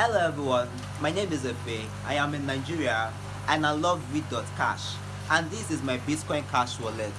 Hello everyone, my name is Efe. I am in Nigeria and I love Read.cash and this is my Bitcoin Cash wallet.